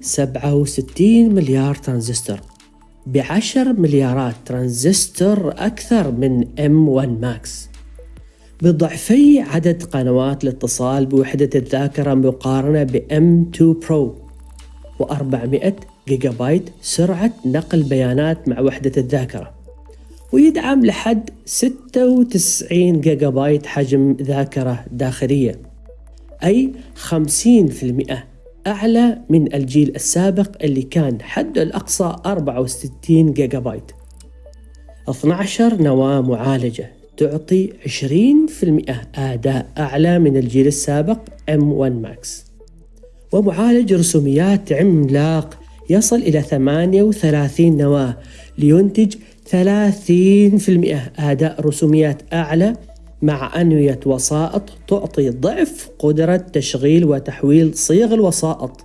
67 مليار ترانزستور. بعشر مليارات ترانزستور أكثر من M1 Max بضعفي عدد قنوات الاتصال بوحدة الذاكرة مقارنة ب M2 Pro و400 جيجا بايت سرعة نقل بيانات مع وحدة الذاكرة. ويدعم لحد 96 جيجا بايت حجم ذاكرة داخلية. أي 50% أعلى من الجيل السابق اللي كان حده الأقصى 64 جيجا بايت 12 نواة معالجة تعطي 20% أداء أعلى من الجيل السابق M1 Max. ومعالج رسوميات عملاق يصل إلى 38 نواة لينتج 30% أداء رسوميات أعلى مع أنوية وسائط تعطي ضعف قدرة تشغيل وتحويل صيغ الوسائط